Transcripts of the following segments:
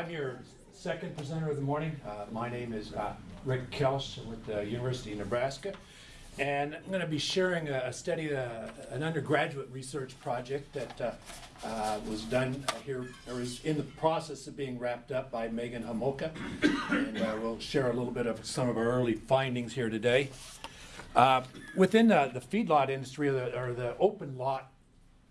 I'm your second presenter of the morning. Uh, my name is uh, Rick Koelsch I'm with the University of Nebraska. And I'm going to be sharing a, a study, uh, an undergraduate research project that uh, uh, was done here, or is in the process of being wrapped up by Megan Hamolka. And uh, we'll share a little bit of some of our early findings here today. Uh, within uh, the feedlot industry, or the, or the open lot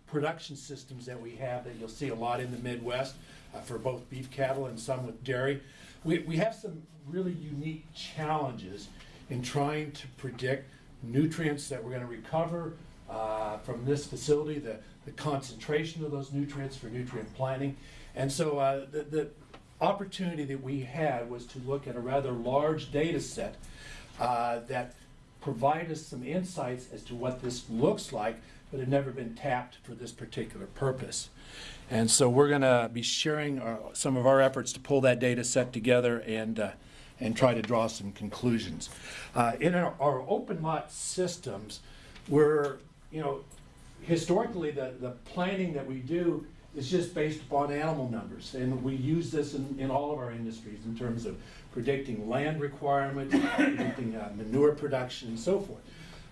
production systems that we have that you'll see a lot in the Midwest uh, for both beef cattle and some with dairy. We, we have some really unique challenges in trying to predict nutrients that we're going to recover uh, from this facility, the, the concentration of those nutrients for nutrient planning. And so uh, the, the opportunity that we had was to look at a rather large data set uh, that provide us some insights as to what this looks like, but had never been tapped for this particular purpose. And so we're going to be sharing our, some of our efforts to pull that data set together and, uh, and try to draw some conclusions. Uh, in our, our open lot systems, we're, you know, historically the, the planning that we do is just based upon animal numbers. And we use this in, in all of our industries in terms of predicting land requirements, predicting uh, manure production, and so forth.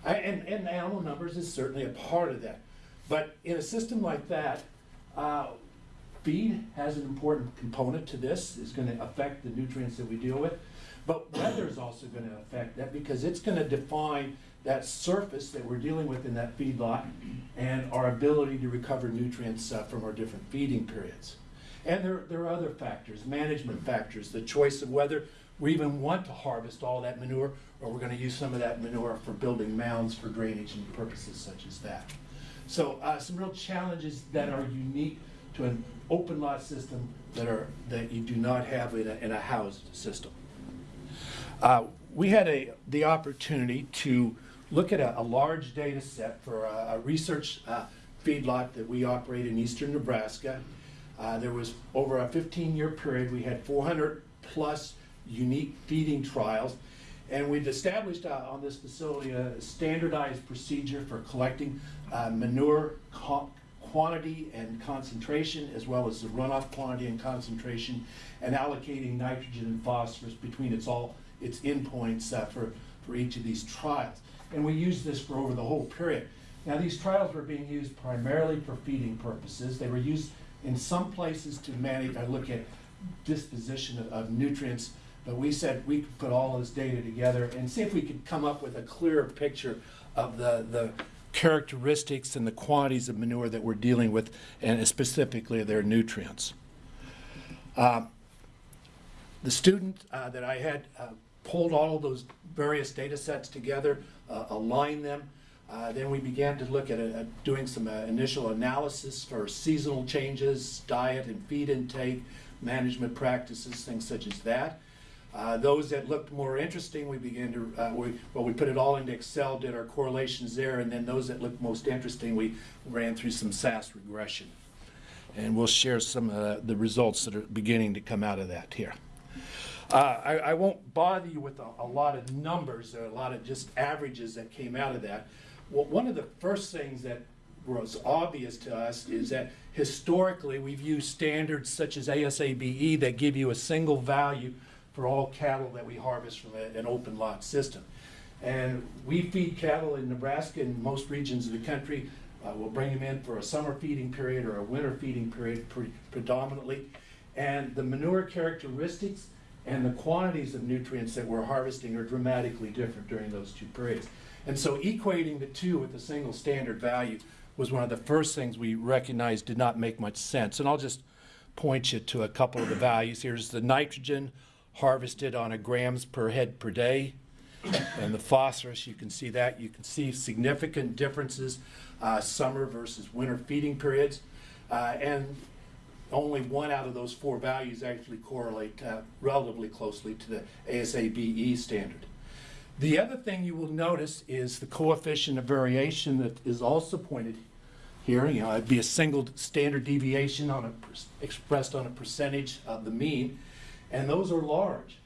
I, and, and animal numbers is certainly a part of that. But in a system like that, uh, feed has an important component to this, is going to affect the nutrients that we deal with. But weather is also going to affect that because it's going to define that surface that we're dealing with in that feedlot and our ability to recover nutrients uh, from our different feeding periods. And there, there are other factors, management factors, the choice of whether we even want to harvest all that manure or we're going to use some of that manure for building mounds for drainage and purposes such as that. So uh, some real challenges that are unique to an open lot system that are that you do not have in a, in a housed system. Uh, we had a, the opportunity to look at a, a large data set for a, a research uh, feedlot that we operate in eastern Nebraska. Uh, there was over a 15 year period, we had 400 plus unique feeding trials. And we've established uh, on this facility a standardized procedure for collecting uh, manure quantity and concentration, as well as the runoff quantity and concentration, and allocating nitrogen and phosphorus between its all its endpoints uh, for, for each of these trials. And we used this for over the whole period. Now these trials were being used primarily for feeding purposes. They were used in some places to manage, I look at disposition of, of nutrients but we said we could put all this data together and see if we could come up with a clearer picture of the, the characteristics and the quantities of manure that we're dealing with, and specifically their nutrients. Uh, the student uh, that I had uh, pulled all those various data sets together, uh, aligned them, uh, then we began to look at uh, doing some initial analysis for seasonal changes, diet and feed intake, management practices, things such as that. Uh, those that looked more interesting, we began to, uh, we, well, we put it all into Excel, did our correlations there, and then those that looked most interesting, we ran through some SAS regression. And we'll share some of the results that are beginning to come out of that here. Uh, I, I, won't bother you with a, a, lot of numbers, a lot of just averages that came out of that. Well, one of the first things that was obvious to us is that historically we've used standards such as ASABE that give you a single value for all cattle that we harvest from a, an open lot system. And we feed cattle in Nebraska and most regions of the country. Uh, we'll bring them in for a summer feeding period or a winter feeding period pre predominantly. And the manure characteristics and the quantities of nutrients that we're harvesting are dramatically different during those two periods. And so equating the two with a single standard value was one of the first things we recognized did not make much sense. And I'll just point you to a couple of the values. Here's the nitrogen harvested on a grams per head per day. And the phosphorus, you can see that. You can see significant differences uh, summer versus winter feeding periods. Uh, and only one out of those four values actually correlate uh, relatively closely to the ASABE standard. The other thing you will notice is the coefficient of variation that is also pointed here. You know, it'd be a single standard deviation on a expressed on a percentage of the mean and those are large.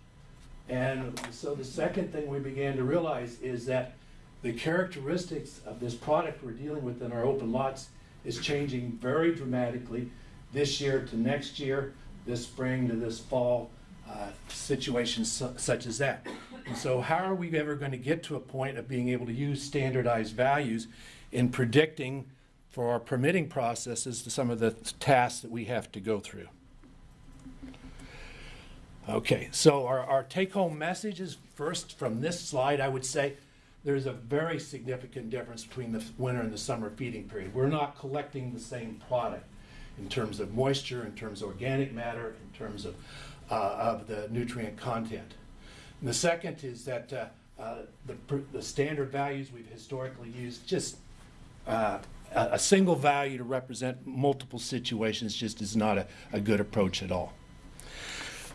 And so the second thing we began to realize is that the characteristics of this product we're dealing with in our open lots is changing very dramatically this year to next year. this spring to this fall, uh, situations su- such as that. And so how are we ever going to get to a point of being able to use standardized values in predicting for our permitting processes to some of the tasks that we have to go through? Okay, so our, our take-home message is first from this slide, I would say, there's a very significant difference between the winter and the summer feeding period. We're not collecting the same product in terms of moisture, in terms of organic matter, in terms of, uh, of the nutrient content. And the second is that uh, uh, the, the standard values we've historically used, just uh, a, a single value to represent multiple situations just is not a, a good approach at all.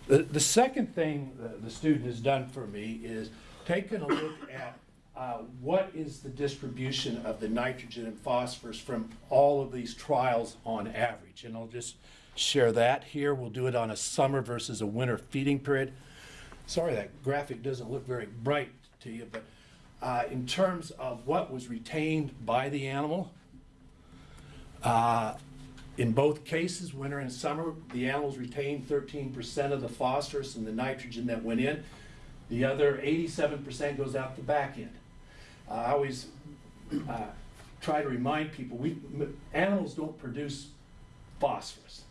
The, the second thing the, student has done for me is taken a look at uh, what is the distribution of the nitrogen and phosphorus from all of these trials on average. And I'll just share that here. We'll do it on a summer versus a winter feeding period. Sorry, that graphic doesn't look very bright to you, but uh, in terms of what was retained by the animal, uh, in both cases, winter and summer, the animals retained 13% of the phosphorus and the nitrogen that went in. The other 87% goes out the back end. Uh, I always uh, try to remind people, we, animals don't produce phosphorus.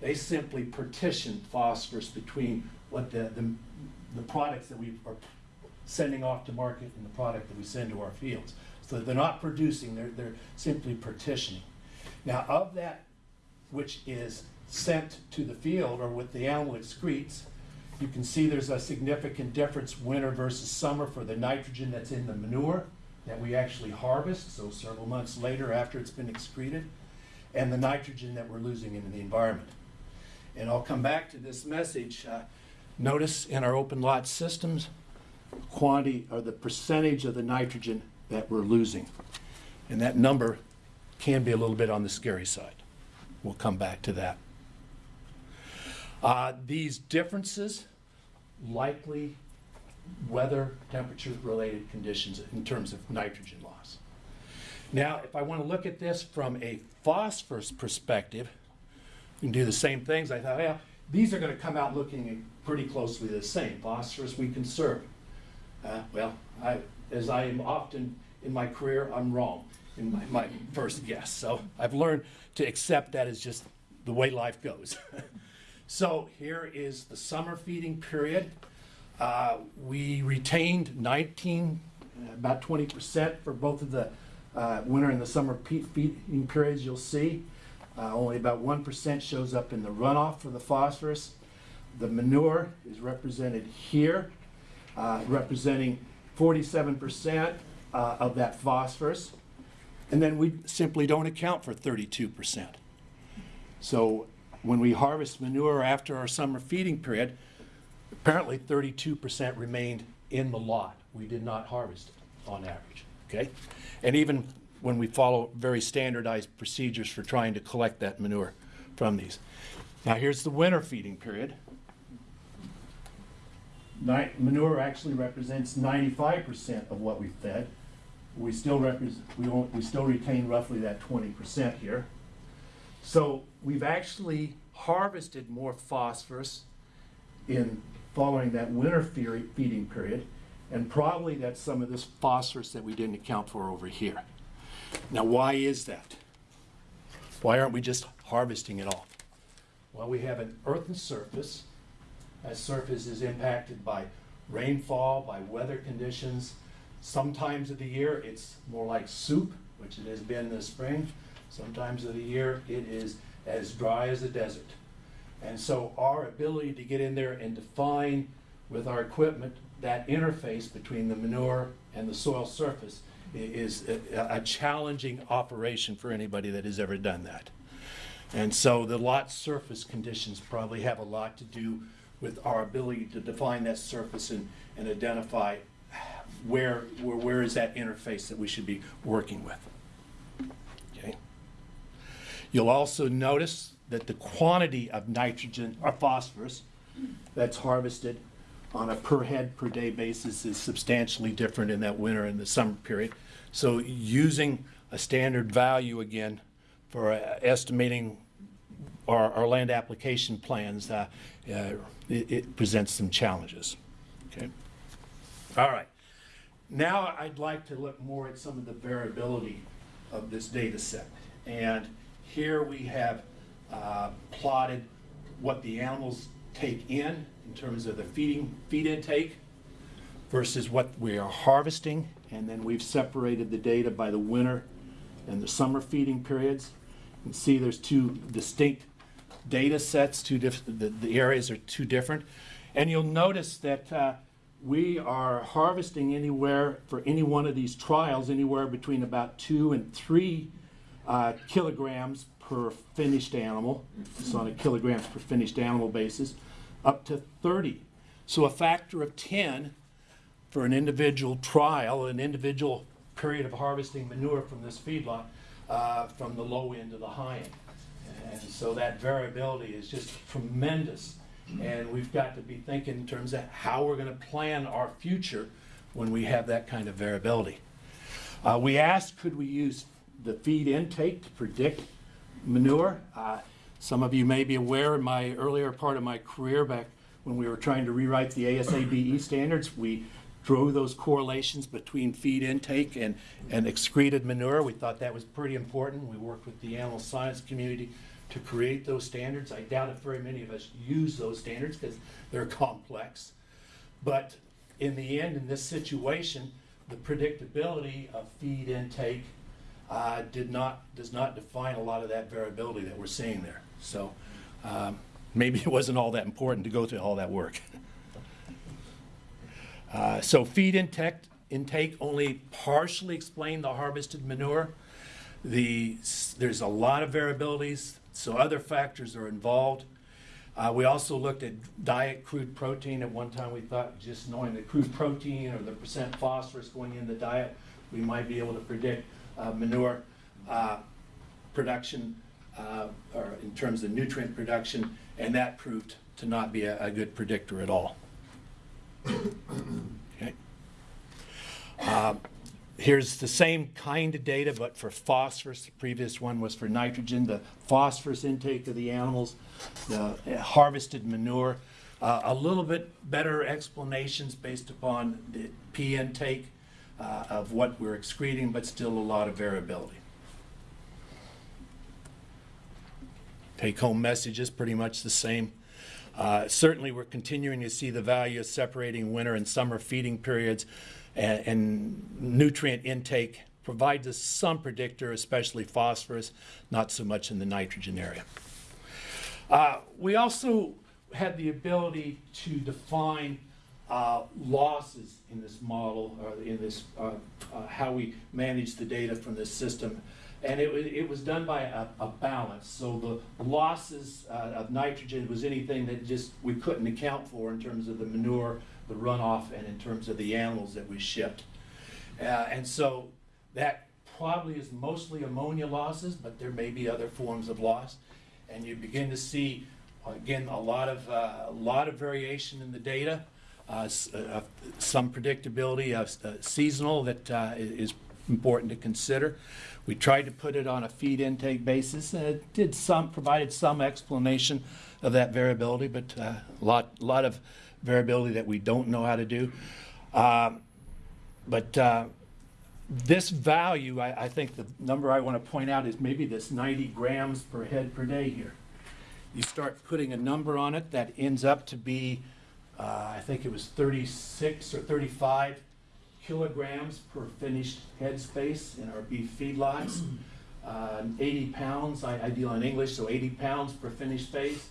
They simply partition phosphorus between what the, the, the products that we are sending off to market and the product that we send to our fields. So they're not producing, they're, they're simply partitioning. Now, of that which is sent to the field or what the animal excretes, you can see there's a significant difference winter versus summer for the nitrogen that's in the manure that we actually harvest, so several months later after it's been excreted, and the nitrogen that we're losing into the environment. And I'll come back to this message. Uh, notice in our open lot systems, quantity or the percentage of the nitrogen that we're losing. And that number can be a little bit on the scary side. We'll come back to that. Uh, these differences likely weather temperature related conditions in terms of nitrogen loss. Now, if I want to look at this from a phosphorus perspective, we can do the same things. I thought, yeah, these are going to come out looking pretty closely the same. Phosphorus we conserve. Uh, well, I, as I am often in my career, I'm wrong in my, my first guess. So I've learned to accept that as just the way life goes. so here is the summer feeding period. Uh, we retained 19, uh, about 20% for both of the uh, winter and the summer feeding periods, you'll see. Uh, only about 1% shows up in the runoff for the phosphorus. The manure is represented here, uh, representing 47% uh, of that phosphorus. And then we simply don't account for 32%. So when we harvest manure after our summer feeding period, apparently 32% remained in the lot. We did not harvest it on average, okay? And even when we follow very standardized procedures for trying to collect that manure from these. Now here's the winter feeding period. Manure actually represents 95% of what we fed. We still represent, we, won't- we still retain roughly that 20% here. So we've actually harvested more phosphorus in following that winter fe- feeding period, and probably that's some of this phosphorus that we didn't account for over here. Now, why is that? Why aren't we just harvesting it all? Well, we have an earthen surface. That surface is impacted by rainfall, by weather conditions. Sometimes of the year, it's more like soup, which it has been this spring. Sometimes of the year, it is as dry as a desert. And so our ability to get in there and define with our equipment that interface between the manure and the soil surface is a, a challenging operation for anybody that has ever done that. And so the lot surface conditions probably have a lot to do with our ability to define that surface and, and identify where, where, where is that interface that we should be working with. Okay? You'll also notice that the quantity of nitrogen or phosphorus that's harvested on a per head per day basis is substantially different in that winter and the summer period. So using a standard value again for uh, estimating our, our land application plans, uh, uh, it, it presents some challenges. Okay. All right. Now I'd like to look more at some of the variability of this data set. And here we have uh, plotted what the animals take in in terms of the feeding feed intake versus what we are harvesting. And then we've separated the data by the winter and the summer feeding periods. You can see there's two distinct data sets, two the, the areas are two different. And you'll notice that uh, we are harvesting anywhere, for any one of these trials, anywhere between about two and three uh, kilograms per finished animal. It's on a kilograms per finished animal basis, up to 30. So a factor of 10 for an individual trial, an individual period of harvesting manure from this feedlot, uh, from the low end to the high end. And so that variability is just tremendous. And we've got to be thinking in terms of how we're going to plan our future when we have that kind of variability. Uh, we asked, could we use the feed intake to predict manure? Uh, some of you may be aware in my earlier part of my career back when we were trying to rewrite the ASABE standards, we drew those correlations between feed intake and, and excreted manure. We thought that was pretty important. We worked with the animal science community to create those standards. I doubt if very many of us use those standards because they're complex. But in the end, in this situation, the predictability of feed intake uh, did not, does not define a lot of that variability that we're seeing there. So um, maybe it wasn't all that important to go through all that work. Uh, so feed intake, intake only partially explained the harvested manure. The, there's a lot of variabilities, so other factors are involved. Uh, we also looked at diet crude protein. At one time, we thought just knowing the crude protein or the percent phosphorus going in the diet, we might be able to predict uh, manure uh, production uh, or in terms of nutrient production, and that proved to not be a, a good predictor at all. Okay. Um, Here's the same kind of data, but for phosphorus. The previous one was for nitrogen, the phosphorus intake of the animals, the harvested manure. Uh, a little bit better explanations based upon the P intake uh, of what we're excreting, but still a lot of variability. Take home message is pretty much the same. Uh, certainly, we're continuing to see the value of separating winter and summer feeding periods and, and nutrient intake provides us some predictor, especially phosphorus, not so much in the nitrogen area. Uh, we also had the ability to define uh, losses in this model, or in this, uh, uh, how we manage the data from this system. And it, it was done by a, a balance. So the losses uh, of nitrogen was anything that just we couldn't account for in terms of the manure, the runoff, and in terms of the animals that we shipped. Uh, and so that probably is mostly ammonia losses, but there may be other forms of loss. And you begin to see, again, a lot of, uh, a lot of variation in the data. Uh, uh, some predictability of uh, seasonal that uh, is important to consider. We tried to put it on a feed intake basis, and it did some, provided some explanation of that variability, but uh, a lot, lot of variability that we don't know how to do. Um, But uh, this value, I, I think the number I want to point out is maybe this 90 grams per head per day here. You start putting a number on it that ends up to be, uh, I think it was 36 or 35 kilograms per finished head space in our beef feedlots. Uh, 80 pounds, I, I deal in English, so 80 pounds per finished space.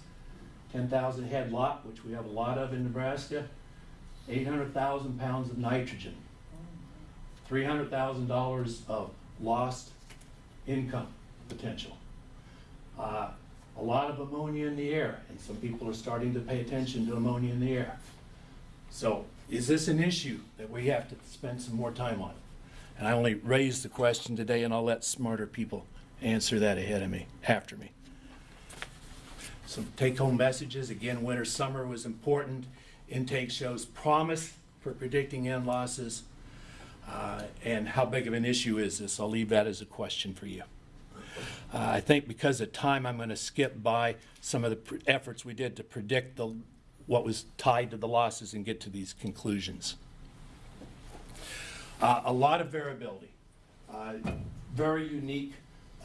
10,000 head lot, which we have a lot of in Nebraska. 800,000 pounds of nitrogen. $300,000 of lost income potential. Uh, a lot of ammonia in the air, and some people are starting to pay attention to ammonia in the air. So, is this an issue that we have to spend some more time on? And I only raised the question today, and I'll let smarter people answer that ahead of me, after me. Some take-home messages, again, winter, summer was important. Intake shows promise for predicting end losses. Uh, And how big of an issue is this? I'll leave that as a question for you. Uh, I think because of time, I'm going to skip by some of the efforts we did to predict the, what was tied to the losses and get to these conclusions. Uh, A lot of variability, uh, very unique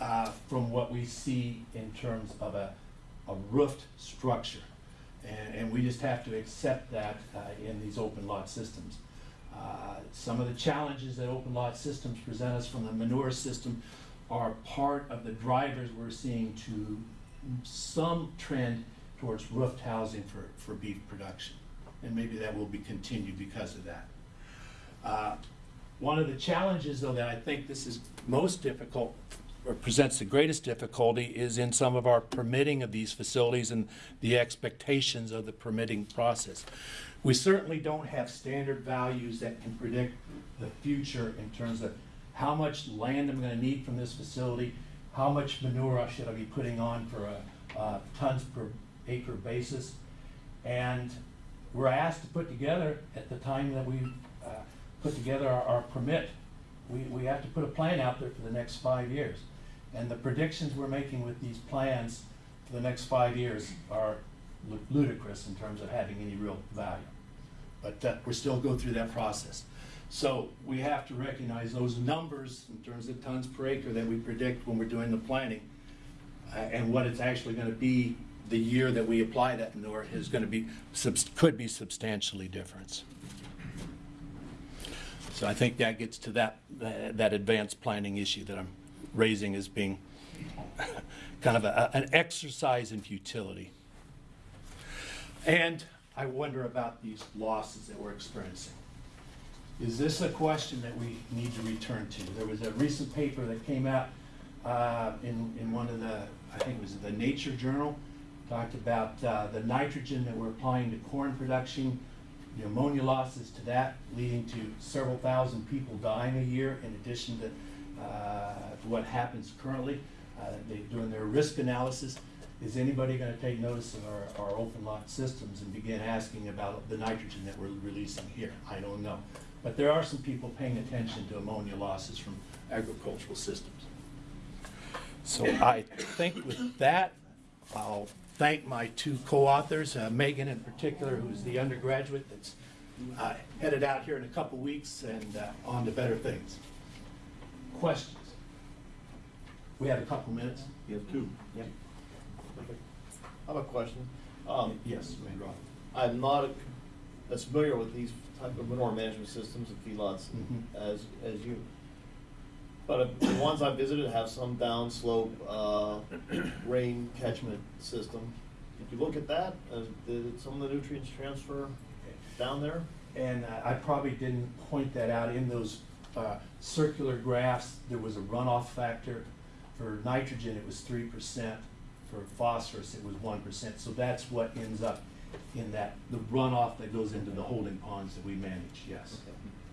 uh, from what we see in terms of a a roofed structure. And, and we just have to accept that uh, in these open lot systems. Uh, Some of the challenges that open lot systems present us from the manure system are part of the drivers we're seeing to some trend towards roofed housing for, for beef production. And maybe that will be continued because of that. Uh, One of the challenges, though, that I think this is most difficult, or presents the greatest difficulty, is in some of our permitting of these facilities and the expectations of the permitting process. We certainly don't have standard values that can predict the future in terms of how much land I'm gonna need from this facility, how much manure I should I be putting on for a, uh, tons per acre basis. And we're asked to put together, at the time that we uh, put together our, our permit, we, we have to put a plan out there for the next five years. And the predictions we're making with these plans for the next five years are ludicrous in terms of having any real value. But uh, we're still going through that process. So we have to recognize those numbers in terms of tons per acre that we predict when we're doing the planning uh, and what it's actually gonna be the year that we apply that manure is gonna be, could be substantially different. So I think that gets to that, that that advanced planning issue that I'm raising as being kind of a, an exercise in futility. And I wonder about these losses that we're experiencing. Is this a question that we need to return to? There was a recent paper that came out uh, in, in one of the, I think it was the Nature Journal, talked about uh, the nitrogen that we're applying to corn production, the ammonia losses to that, leading to several thousand people dying a year in addition to uh, to what happens currently. Uh, They're doing their risk analysis. Is anybody gonna take notice of our, our open lot systems and begin asking about the nitrogen that we're releasing here? I don't know. But there are some people paying attention to ammonia losses from agricultural systems. So I think with that, I'll thank my two co-authors, uh, Megan in particular, who's the undergraduate that's uh, headed out here in a couple weeks and uh, on to better things. Questions? We have a couple minutes. You have two. Yep. I have a question. Um, Yes, Roth. I'm not as familiar with these type of manure management systems and feedlots Mhm. as, as you. But uh, the ones I visited have some downslope, uh, rain catchment system. Did you look at that? Uh, Did some of the nutrients transfer down there? And uh, I probably didn't point that out in those uh, circular graphs. There was a runoff factor. For nitrogen, it was three percent. For phosphorus, it was one percent. So that's what ends up in that, the runoff that goes into the holding ponds that we manage, yes.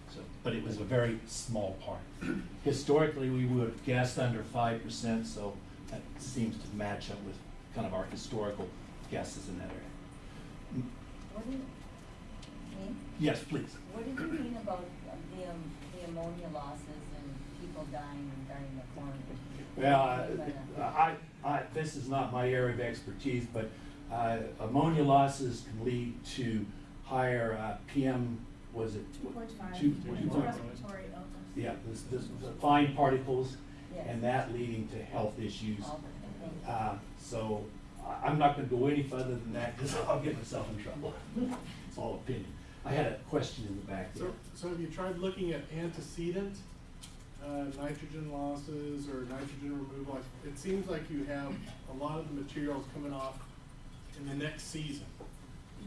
So, but it was a very small part. Historically, we would have guessed under five percent, so that seems to match up with kind of our historical guesses in that area. What do you, me? Yes, please. What did you mean about uh, the, um, the ammonia losses and people dying during the quarantine? Well, What do you mean by uh. I, I, this is not my area of expertise, but uh, ammonia losses can lead to higher uh, PM, was it? Two point five. Two point five. Respiratory illness. Yeah, this, this, the fine particles, Yes. and that leading to health issues. All the- thank you. Uh, So I, I'm not gonna go any further than that, because I'll get myself in trouble. It's all opinion. I had a question in the back there. So, so have you tried looking at antecedent, uh, nitrogen losses or nitrogen removal? Like, It seems like you have a lot of the materials coming off in the next season,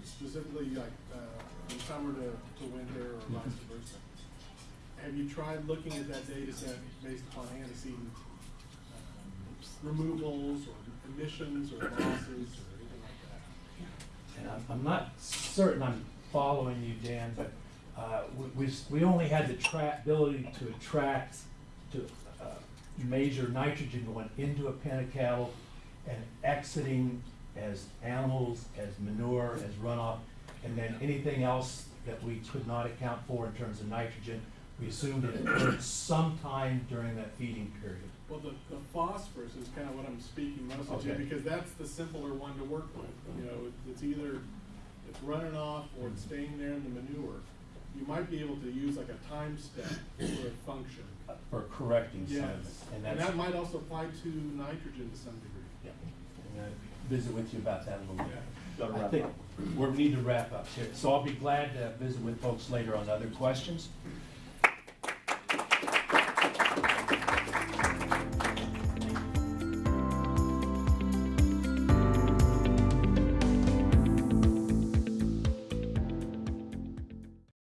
specifically like, uh, from summer to, to winter or vice versa. Have you tried looking at that data set based upon antecedent, uh, removals or emissions or losses or anything like that? And I'm, I'm not certain I'm following you, Dan, but, uh, we, we, we only had the ability to attract, to, uh, measure nitrogen going into a pen of cattle and exiting as animals, as manure, as runoff, and then anything else that we could not account for in terms of nitrogen, we assumed it occurred sometime during that feeding period. Well, the, the phosphorus is kind of what I'm speaking mostly to, because that's the simpler one to work with. You know, it- it's either, it's running off or it's staying there in the manure. You might be able to use like a time step for a function. For correcting. Yes, And and that might also apply to nitrogen to some degree. yeah, I'm gonna visit with you about that a little bit. Gotta I think up. we need to wrap up here, so I'll be glad to visit with folks later on other questions.